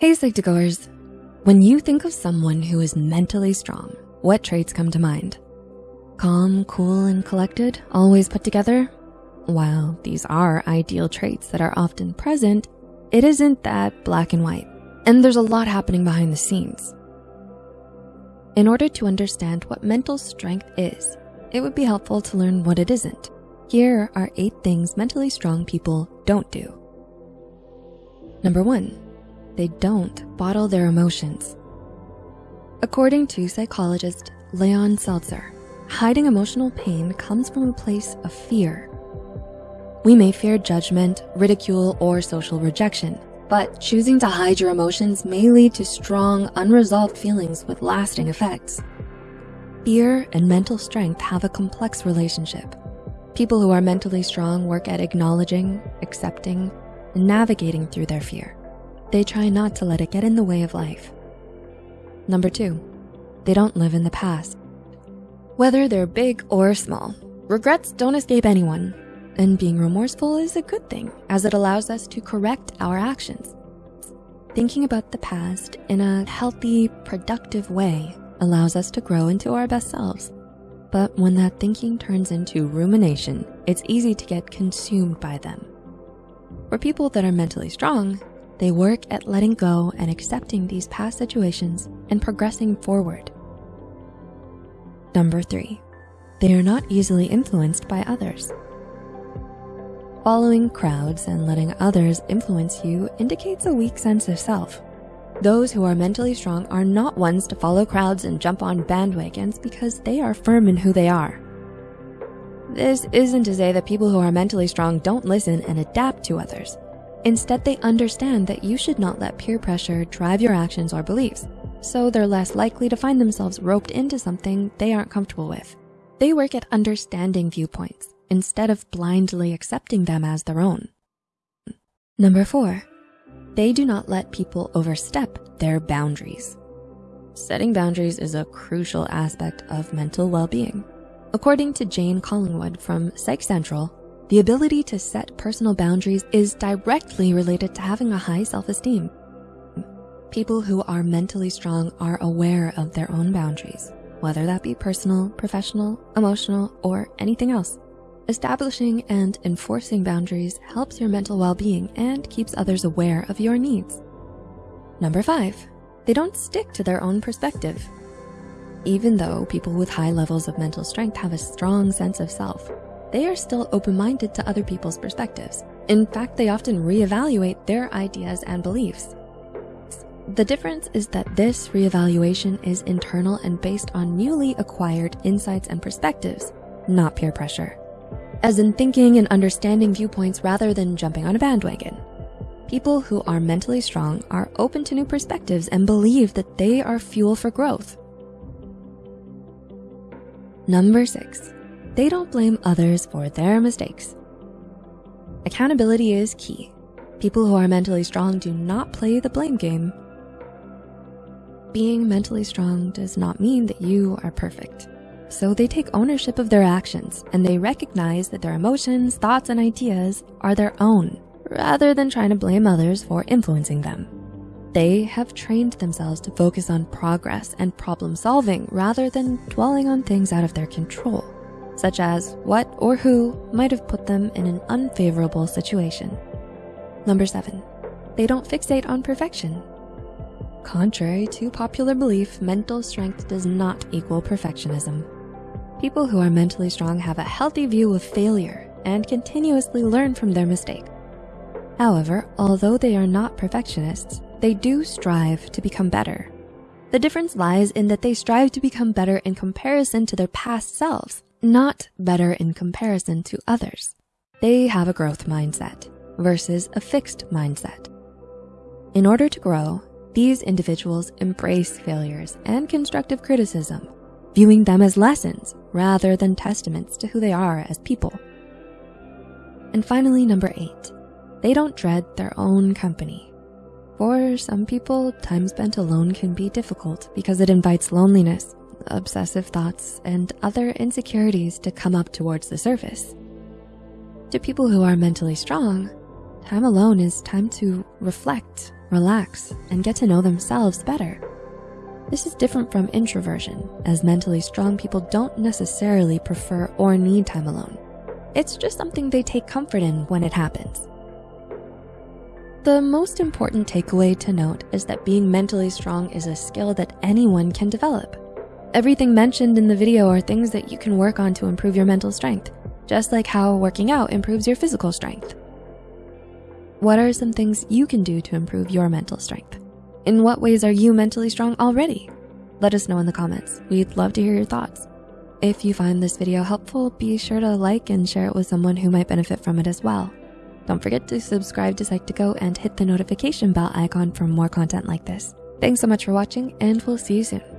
Hey Psych2Goers, when you think of someone who is mentally strong, what traits come to mind? Calm, cool, and collected, always put together? While these are ideal traits that are often present, it isn't that black and white, and there's a lot happening behind the scenes. In order to understand what mental strength is, it would be helpful to learn what it isn't. Here are eight things mentally strong people don't do. Number one, they don't bottle their emotions. According to psychologist Leon Seltzer, hiding emotional pain comes from a place of fear. We may fear judgment, ridicule, or social rejection, but choosing to hide your emotions may lead to strong, unresolved feelings with lasting effects. Fear and mental strength have a complex relationship. People who are mentally strong work at acknowledging, accepting, and navigating through their fear. They try not to let it get in the way of life. Number two, they don't live in the past. Whether they're big or small, regrets don't escape anyone, and being remorseful is a good thing as it allows us to correct our actions. Thinking about the past in a healthy, productive way allows us to grow into our best selves. But when that thinking turns into rumination, it's easy to get consumed by them. For people that are mentally strong, they work at letting go and accepting these past situations and progressing forward. Number three, they are not easily influenced by others. Following crowds and letting others influence you indicates a weak sense of self. Those who are mentally strong are not ones to follow crowds and jump on bandwagons because they are firm in who they are. This isn't to say that people who are mentally strong don't listen and adapt to others. Instead, they understand that you should not let peer pressure drive your actions or beliefs, so they're less likely to find themselves roped into something they aren't comfortable with. They work at understanding viewpoints instead of blindly accepting them as their own. Number four, they do not let people overstep their boundaries. Setting boundaries is a crucial aspect of mental well-being. According to Jane Collingwood from Psych Central, the ability to set personal boundaries is directly related to having a high self-esteem. People who are mentally strong are aware of their own boundaries, whether that be personal, professional, emotional, or anything else. Establishing and enforcing boundaries helps your mental well-being and keeps others aware of your needs. Number five, they don't stick to their own perspective. Even though people with high levels of mental strength have a strong sense of self, they are still open-minded to other people's perspectives. In fact, they often reevaluate their ideas and beliefs. The difference is that this reevaluation is internal and based on newly acquired insights and perspectives, not peer pressure as in thinking and understanding viewpoints rather than jumping on a bandwagon. People who are mentally strong are open to new perspectives and believe that they are fuel for growth. Number six, they don't blame others for their mistakes. Accountability is key. People who are mentally strong do not play the blame game. Being mentally strong does not mean that you are perfect. So they take ownership of their actions and they recognize that their emotions, thoughts, and ideas are their own rather than trying to blame others for influencing them. They have trained themselves to focus on progress and problem solving rather than dwelling on things out of their control, such as what or who might have put them in an unfavorable situation. Number seven, they don't fixate on perfection. Contrary to popular belief, mental strength does not equal perfectionism. People who are mentally strong have a healthy view of failure and continuously learn from their mistake. However, although they are not perfectionists, they do strive to become better. The difference lies in that they strive to become better in comparison to their past selves, not better in comparison to others. They have a growth mindset versus a fixed mindset. In order to grow, these individuals embrace failures and constructive criticism viewing them as lessons rather than testaments to who they are as people. And finally, number eight, they don't dread their own company. For some people, time spent alone can be difficult because it invites loneliness, obsessive thoughts, and other insecurities to come up towards the surface. To people who are mentally strong, time alone is time to reflect, relax, and get to know themselves better. This is different from introversion, as mentally strong people don't necessarily prefer or need time alone. It's just something they take comfort in when it happens. The most important takeaway to note is that being mentally strong is a skill that anyone can develop. Everything mentioned in the video are things that you can work on to improve your mental strength, just like how working out improves your physical strength. What are some things you can do to improve your mental strength? In what ways are you mentally strong already? Let us know in the comments. We'd love to hear your thoughts. If you find this video helpful, be sure to like and share it with someone who might benefit from it as well. Don't forget to subscribe to Psych2Go and hit the notification bell icon for more content like this. Thanks so much for watching and we'll see you soon.